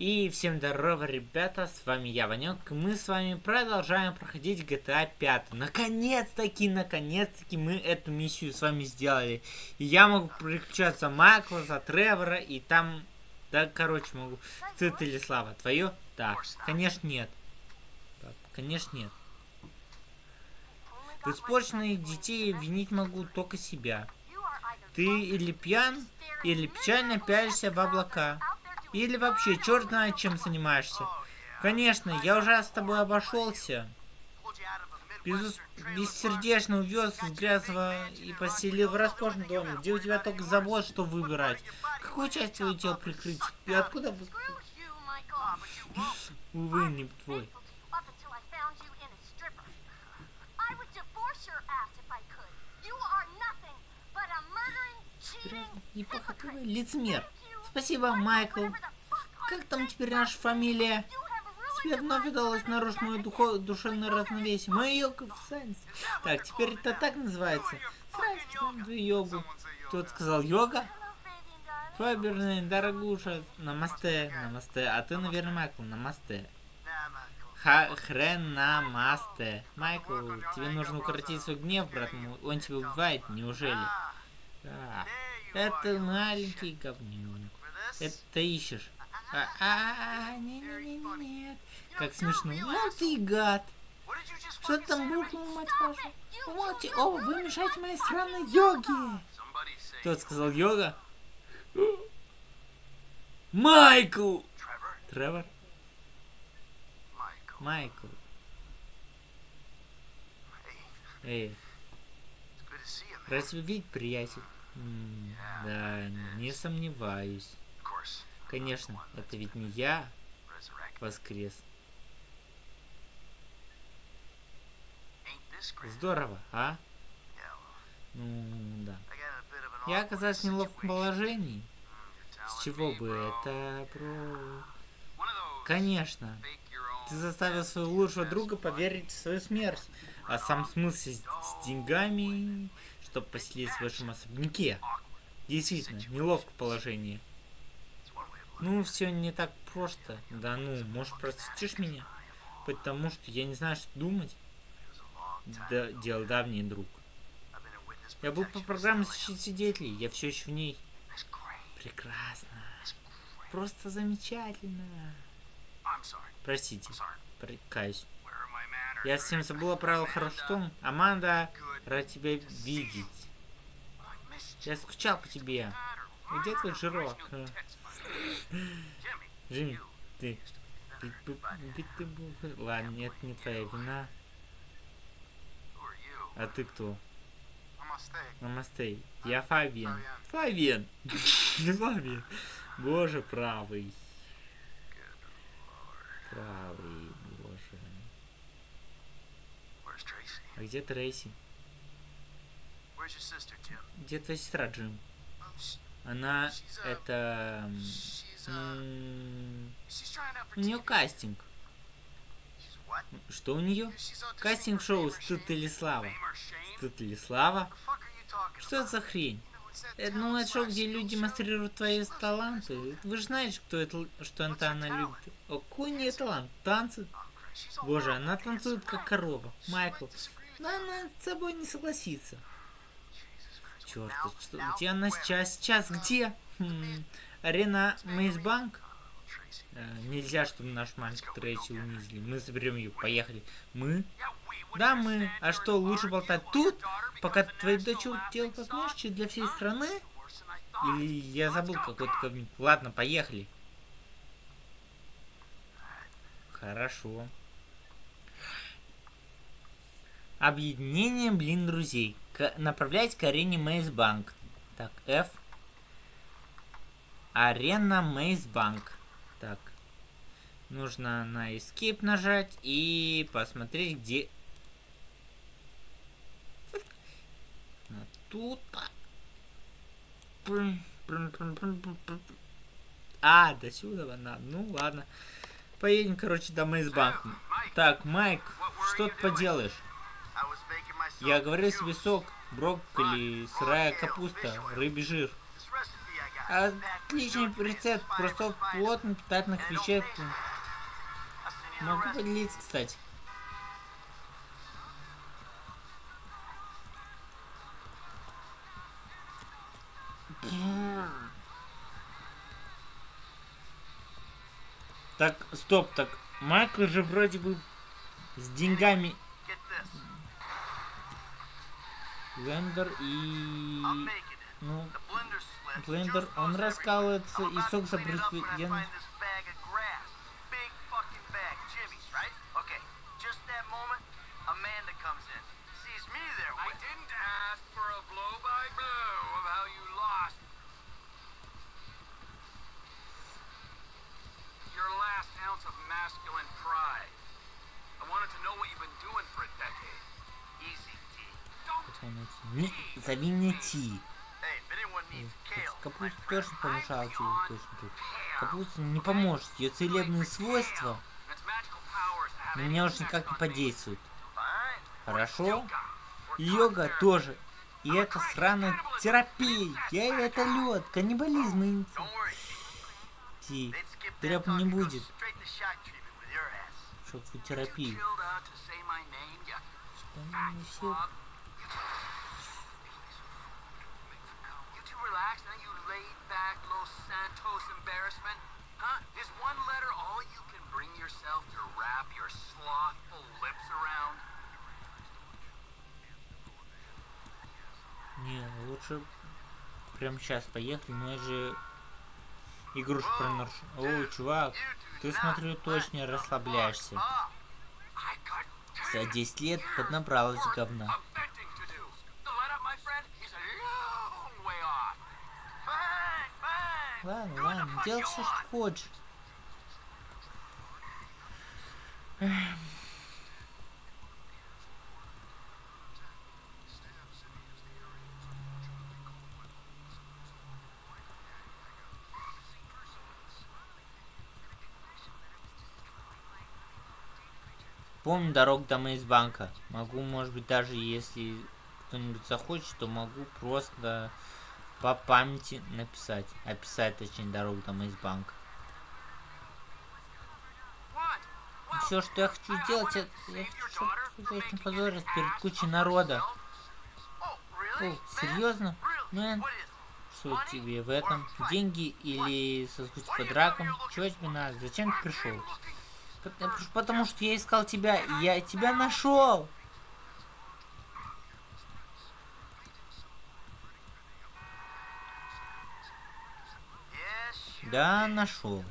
И всем здорово, ребята, с вами я, Ванек, мы с вами продолжаем проходить GTA 5. Наконец-таки, наконец-таки мы эту миссию с вами сделали. И я могу переключаться Майкла, за Тревора, и там, да, короче, могу. Ты или Слава, твое? Да, конечно нет. Так, конечно нет. В испорченных детей винить могу только себя. Ты или пьян, или печально пялишься в облака. Или вообще, черт знает, чем занимаешься. Конечно, я уже с тобой обошелся. Без, бессердечно увез с грязного и поселил в роскошном доме, где у тебя только забот, что выбирать. Какую часть твоего тела прикрыть? И откуда... Увы, не твой. Непохотливый лицемер. Спасибо, Майкл. Как там теперь наша фамилия? Тебе вновь удалось нарушить мою духо душевное равновесие. Мою йогу в Так, теперь это так называется. Сразу йогу. Кто сказал йога? Фаберный, дорогуша, намасте, намасте. А ты, наверное, Майкл, намасте. Ха хрен намасте. Майкл, тебе нужно укротить свой гнев, брат мой. Он тебя убивает, неужели? А, это маленький говнюк. Это ищешь. А, а, не, не, не, не, нет. Как смешно. Ну ты гад. Что ты там буркнул, мать вашу? Умолчи. О, вы мешаете моей странной йоге. Кто сказал йога? Майкл! Тревор? Майкл. Эй. Тебя видеть, приятель. Да, не сомневаюсь. Конечно, это ведь не я воскрес. Здорово, а? Ну, да. Я оказался в неловком положении. С чего бы это, бро? Конечно. Ты заставил своего лучшего друга поверить в свою смерть. А сам смысл с, с деньгами, чтобы поселиться в вашем особняке. Действительно, неловкое положение. Ну, все не так просто. Да ну, может, простишь меня? Потому что я не знаю, что думать. Да, дело давний друг. Я был по программе защиты свидетелей. Я все еще в ней. Прекрасно. Просто замечательно. Простите. Прикаюсь. Я совсем забыла правила хорошо. Аманда, рад тебя видеть. Я скучал по тебе. Где твой жирок? Джимми, ты... Ты, ты, был... Ладно, нет, не твоя вина. А ты кто? Намастей. Я Фабиан. Фабиан! Фабиан. Боже, правый. Правый, боже. А где Трейси? Где твоя сестра, Джим? Она это... У нее кастинг. Что у нее? Кастинг-шоу «Стыд или слава». «Стыд или слава»? Что это за хрень? Это, ну, это шоу, где люди демонстрируют твои таланты. Вы же знаете, кто это, что это она любит. О, какой у талант? Танцы? Боже, она танцует как корова. Майкл. Но она с собой не согласится. Черт, что, где она сейчас? Сейчас где? Хм, арена Мейсбанк? Э, нельзя, чтобы наш маленький Трейси унизили. Мы заберем ее. Поехали. Мы? Да, мы. А что, лучше болтать тут, пока твоя дочь делает возможности для всей страны? Или я забыл какой-то ковник? Ладно, поехали. Хорошо. Объединение, блин, друзей. К к арене Мейсбанк. Так, F. Арена Мейсбанк. Так. Нужно на Escape нажать и посмотреть, где... Тут... А, до сюда надо. Ну, ладно. Поедем, короче, до Мейсбанка. Так, Майк, что ты поделаешь? Я говорю себе сок, брокколи, сырая капуста, рыбий жир. Отличный рецепт просто плотно питательных веществ. Могу поделиться, кстати. Так, стоп, так Майкл же вроде бы с деньгами Блендер и... Ну, блендер, он раскалывается и сок забрызгивает. Не, зови мне Ти. Капуста помешала тебе точно тут. Капуста не поможет. Ее целебные свойства на меня уж никак не подействуют. Хорошо? Йога тоже. И это сраная терапия. Я это лед, каннибализм и... Ти, треп не будет. Шоковую терапию. Что они все Santos embarrassment? Huh? Is one letter all you can bring yourself to wrap your slothful lips around? Не, лучше прям сейчас поехали, но я же игрушку про нарш... О, чувак, ты смотрю точно расслабляешься. За 10 лет поднабралась говна. Ладно, ладно, делай все, что хочешь. Помню дорогу до Мейсбанка. Могу, может быть, даже если кто-нибудь захочет, то могу просто по памяти написать. Описать, точнее, дорогу там из банка. Все, что я хочу сделать, это я хочу, позориться перед кучей народа. О, серьезно? Мэн? Что тебе в этом? Деньги или соскучить по дракам? Чего тебе надо? Зачем ты пришел? Потому что я искал тебя, и я тебя нашел! Да, нашел.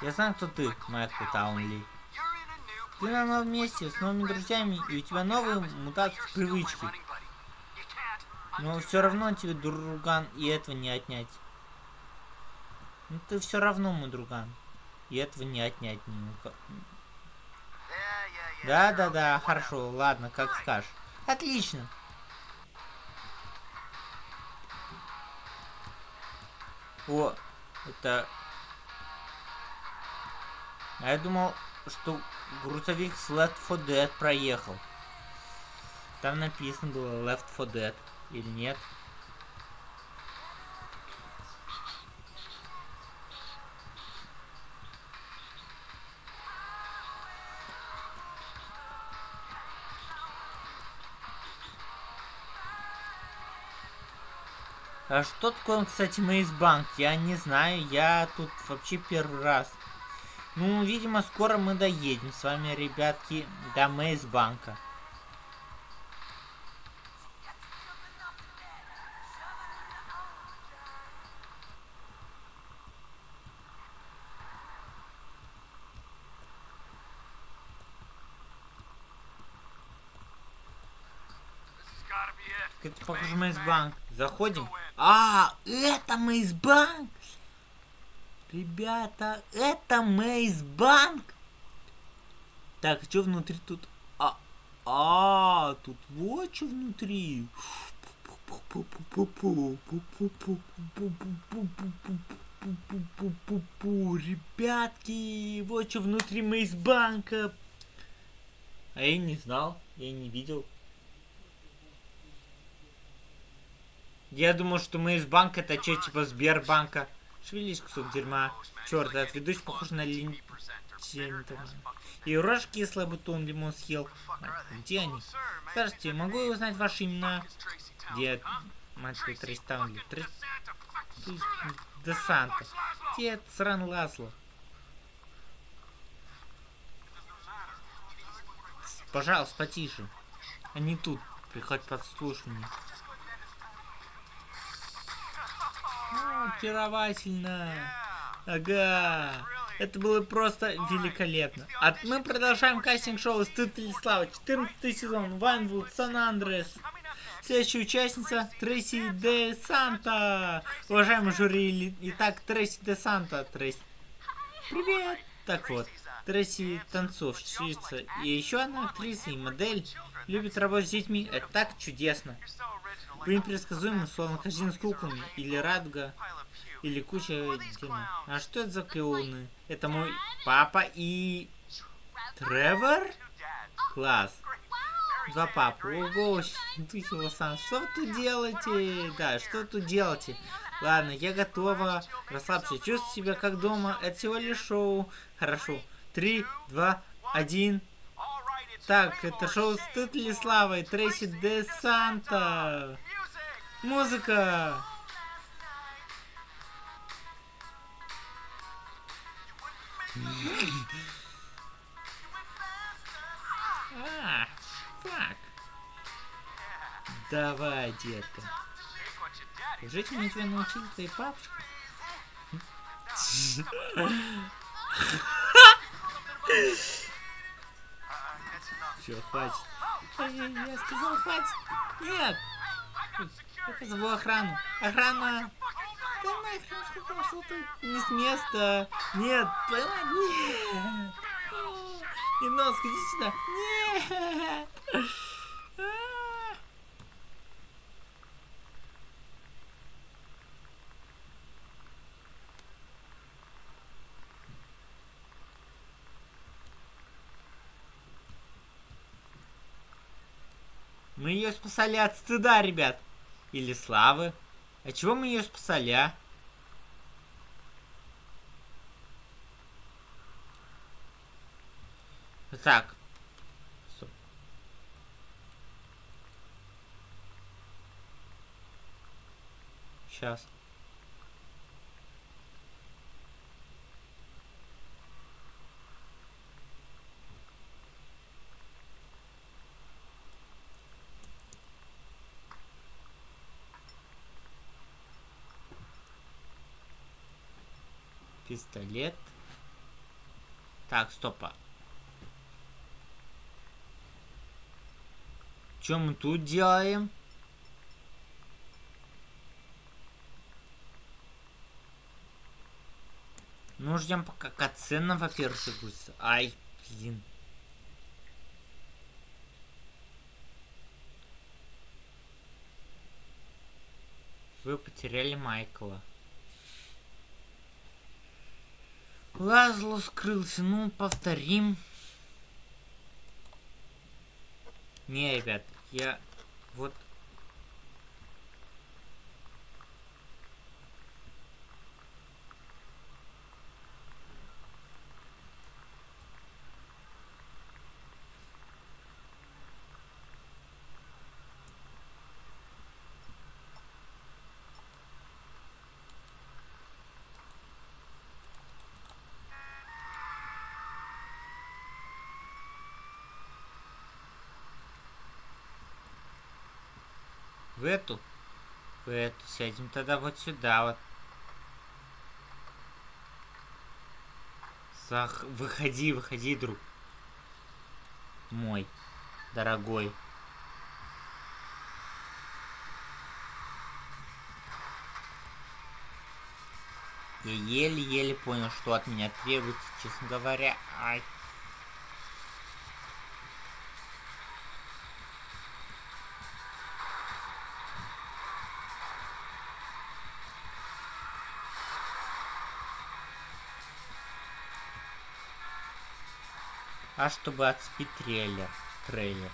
Я знаю, кто ты, Майкл Таунли. Ты на новом месте, с новыми друзьями, и у тебя новые мутации привычки. Но все равно тебе, друган, и этого не отнять. Ну ты все равно мой друган. И этого не отнять не Да, да, да, хорошо, ладно, как скажешь. Отлично. О, это... А я думал, что грузовик с Left 4 Dead проехал. Там написано было Left 4 Dead. Или нет? А что такое, кстати, Мейсбанк? Я не знаю, я тут вообще первый раз. Ну, видимо, скоро мы доедем с вами, ребятки, до Мейсбанка. Это похоже Мейсбанк. Заходим. А, это Мейсбанк? Ребята, это Мейсбанк? Так, что внутри тут? А, а, тут вот что внутри. Ребятки, вот что внутри Мейсбанка. А я не знал, я не видел. Я думал, что мы из банка, это что, типа Сбербанка? Шевелись, кусок дерьма. Черт, этот ведущий похож на лин... И рожь кислый, будто он лимон съел. Где они? Здравствуйте, могу я узнать ваши имена? Где... Мать твою, Тристан, Трис... Де Санта. Где сран Ласло? Пожалуйста, потише. Они тут. Приходь подслушивание. Очаровательно. Ага. Это было просто великолепно. А мы продолжаем кастинг-шоу «Стыд слава». 14 сезон. Вайнвуд, Сан-Андрес. Следующая участница Трейси Де Санта. Уважаемый жюри, итак, Трейси Де Санта. Трейси. Привет. Так вот, Трейси танцовщица и еще одна актриса и модель. Любит работать с детьми. Это так чудесно. Вы непредсказуемы, словно корзина с куклами, или радуга, или куча дерьма. А что это за клоуны? Это мой папа и... Тревор? Класс. Два папы. Ого, духи Лос-Анджелес. Что вы тут делаете? Да, что вы тут делаете? Ладно, я готова. Расслабься. Чувствуй себя как дома. Это всего лишь шоу. Хорошо. Три, два, один. Так, это шоу «Стыд ли славой» Трейси Де Санта. Музыка! А, фак. Давай, детка. Жить мне тебя научил твой папочка. Все, хватит. Я сказал, хватит. Нет. Я позову охрану. Охрана! Да нахрен сказал, что ты не с места. Нет, твою нет. И нос, иди сюда. Нет. Мы ее спасали от стыда, ребят. Или славы. А чего мы ее спасали, а? Так. Сейчас. Пистолет. Так, стопа. Что мы тут делаем? Ну, ждем пока катсцена, во-первых, загрузится. Ай, блин. Вы потеряли Майкла. Лазло скрылся. Ну, повторим. Не, ребят, я вот В эту? В эту. Сядем тогда вот сюда вот. Сах... Выходи, выходи, друг. Мой. Дорогой. Я еле-еле понял, что от меня требуется, честно говоря. Ай. А чтобы отспить трейлер. Трейлер.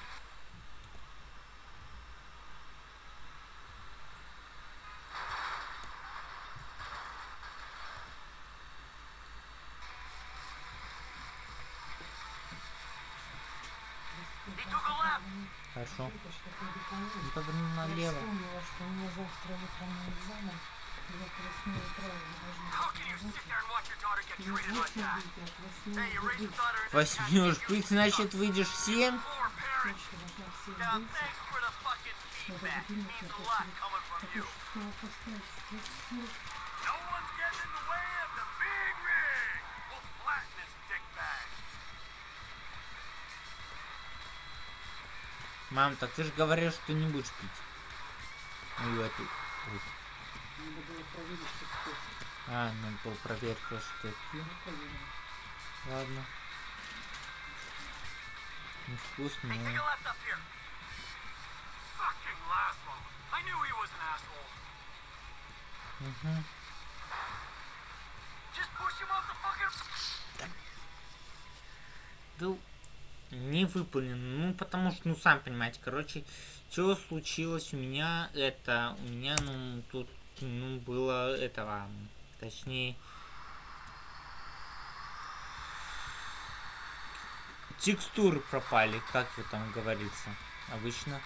Хорошо. Ну, налево. Я вспомнила, что у меня завтра утром экзамен и Я к 8 утра уже должна быть на работе. Не в 8 выйти, к 8 будить. Восьми уж быть, значит, выйдешь в семь. Точно должна в 7 выйти. Надо будильник на 5 Так уж успела поставить в 8. Мам, так ты же говоришь, что не будешь пить. Ну, эту. Ой. Надо было проверить. А, надо было. Ну, проверим. Ладно. Невкусно, a но... Угу. Да не выполнен. Ну, потому что, ну, сам понимаете, короче, что случилось у меня, это, у меня, ну, тут, ну, было этого, точнее, текстуры пропали, как вот там говорится, обычно.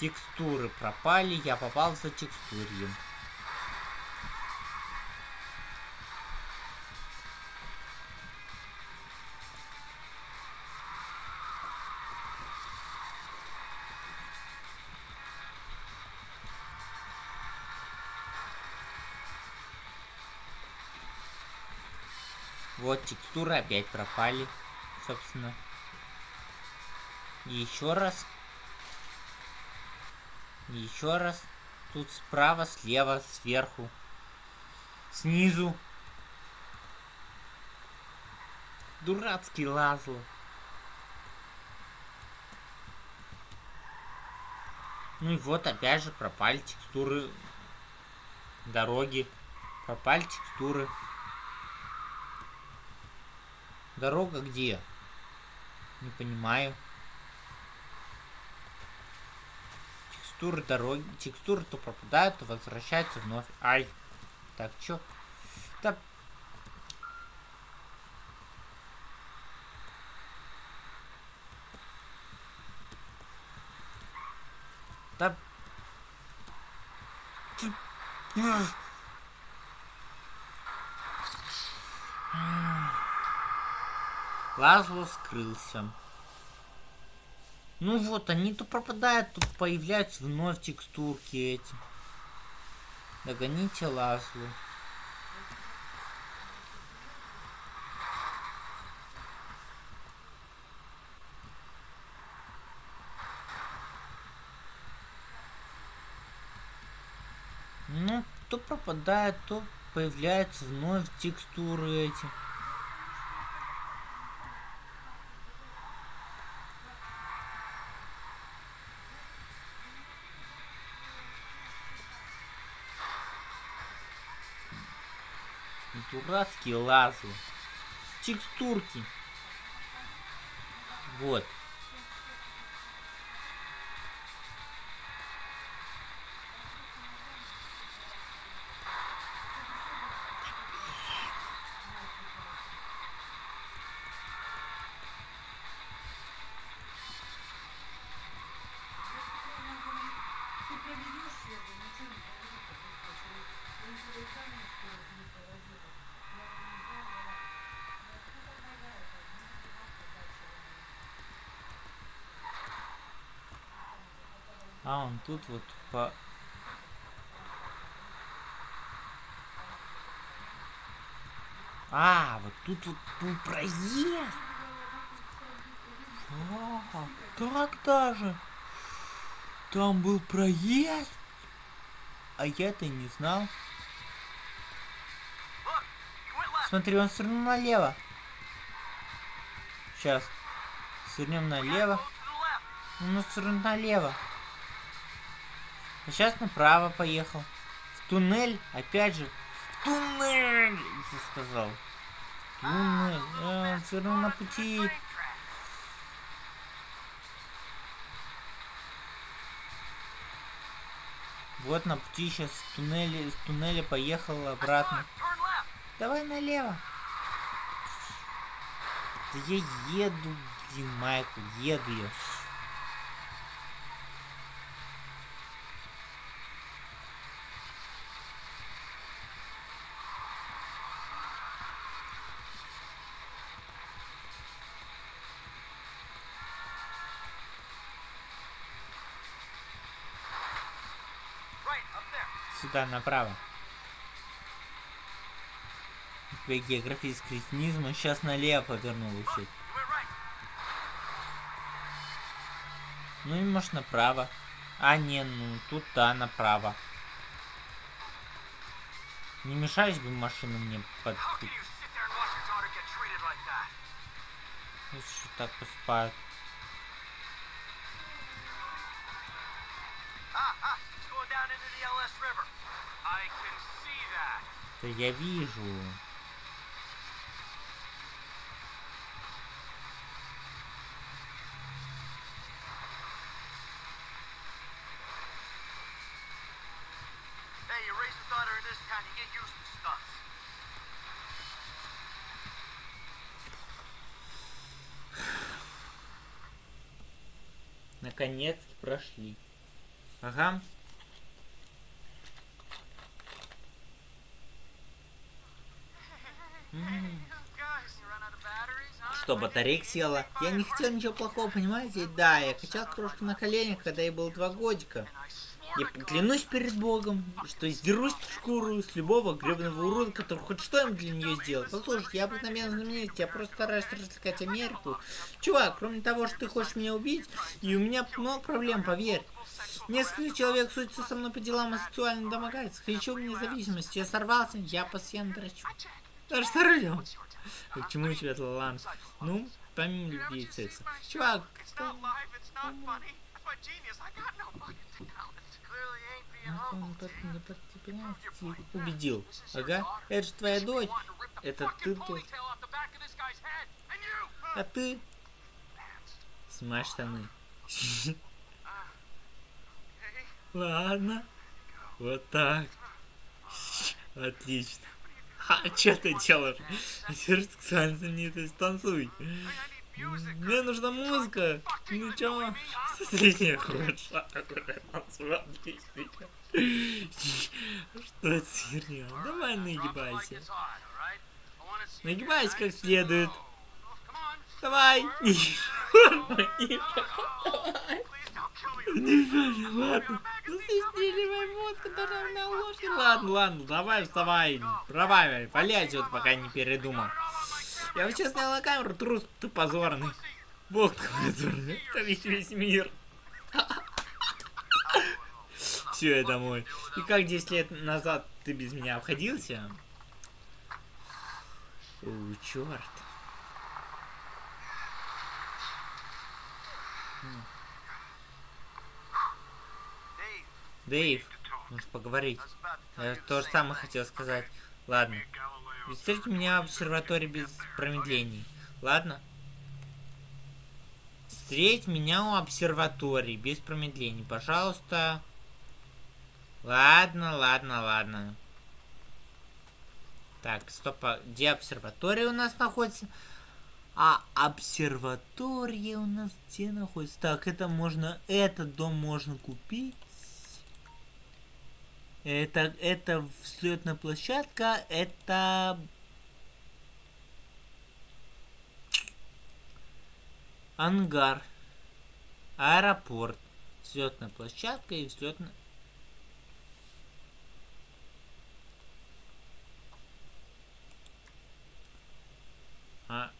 Текстуры пропали, я попал за текстурьем. Вот текстуры опять пропали, собственно. Еще раз. Еще раз. Тут справа, слева, сверху, снизу. Дурацкий Лазло. Ну и вот опять же пропали текстуры дороги. Пропали текстуры. Дорога где? Не понимаю. Текстуры дороги. Текстуры то пропадают, то возвращаются вновь. Ай. Так, чё? Да. Да. Лазло скрылся. Ну вот, они то пропадают, то появляются вновь текстурки эти. Догоните Лазлу. Ну, то пропадает, то появляются вновь текстуры эти. Дурацкие лазы. Текстурки. Вот. А он тут вот по... А, вот тут вот был проезд. А, так даже. Там был проезд. А я-то не знал. Смотри, он свернул налево. Сейчас. Свернем налево. Left. Ну, свернул налево. А сейчас направо поехал. В туннель, опять же. В туннель! Я сказал. Туннель. А, он свернул на пути. Вот на пути сейчас в туннеле, с туннеля поехал обратно. Давай налево. Да я еду, Блин, Майкл, еду я. Сюда, направо. У тебя географический кретинизм, он сейчас налево повернул right. Ну и может направо. А, не, ну тут да, направо. Не мешаешь бы машину мне под... How can you used to stunts. Наконец-то прошли. Ага. Что, батарейка села? Я не хотел ничего плохого, понимаете? Да, я качал крошку на коленях, когда ей было два годика. Я клянусь перед Богом, что сдерусь шкуру с любого гребаного урода, который хоть что-нибудь для нее сделал. Послушай, я обыкновенно знаменитость, я просто стараюсь развлекать Америку. Чувак, кроме того, что ты хочешь меня убить, и у меня много проблем, поверь. Несколько человек судятся со мной по делам о сексуальном домогательствах. Хочу вне зависимости. Я сорвался, я постоянно дрочу. Даже с рулем. К чему тебе талант? Ну, помимо любви и секса. Чувак, убедил. Ага, это же твоя дочь. Это ты тут. А ты? Снимай штаны. Ладно. Вот так. Отлично. А что ты делаешь? Сексуально знаменитость, танцуй. Мне нужна музыка. Ну чё? Хороша. Танцую отлично. Что это херня? Давай нагибайся. Нагибайся как следует. Давай. Ладно. Ну ты стреливай вот, которая на ложке. Ладно, ладно, давай вставай. Давай, валяй вот пока не передумал. Я сейчас снял на камеру, трус ты позорный. Бог ты позорный. Это весь, мир. Все, я домой. И как 10 лет назад ты без меня обходился? О, черт. Дэйв, нужно поговорить. Я то же самое хотел сказать. Ладно. Встретите меня в обсерватории без промедлений. Ладно? Встреть меня у обсерватории без промедлений, пожалуйста. Ладно, ладно, ладно. Так, стоп, а где обсерватория у нас находится? А обсерватория у нас где находится? Так, это можно, этот дом можно купить. Это, это взлетная площадка, это... Ангар. Аэропорт. Взлетная площадка и взлетная... А...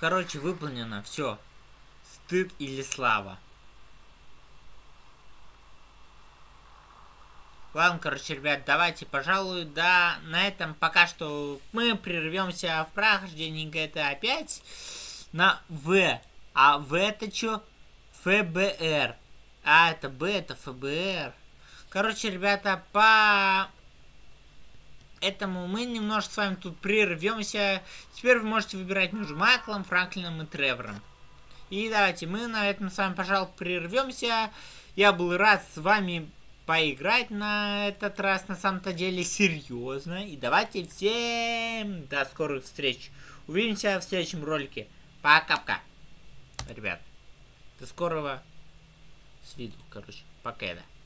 Короче, выполнено. Все. Стыд или слава. Ладно, короче, ребят, давайте, пожалуй, да, на этом пока что мы прервемся в прохождении GTA 5 на В. А В это что? ФБР. А, это Б, это ФБР. Короче, ребята, по этому мы немножко с вами тут прервемся. Теперь вы можете выбирать между Майклом, Франклином и Тревором. И давайте мы на этом с вами, пожалуй, прервемся. Я был рад с вами поиграть на этот раз, на самом-то деле, серьезно. И давайте всем до скорых встреч. Увидимся в следующем ролике. Пока-пока. Ребят, до скорого с виду, короче. Пока, да.